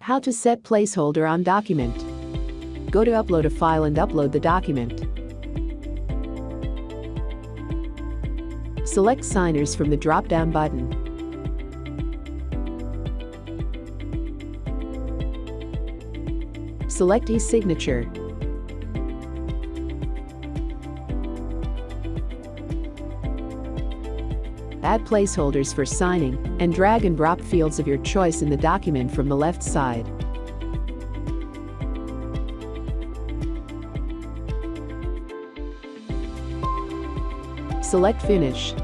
How to set placeholder on document. Go to upload a file and upload the document. Select signers from the drop-down button. Select e-signature. Add placeholders for signing and drag and drop fields of your choice in the document from the left side. Select Finish.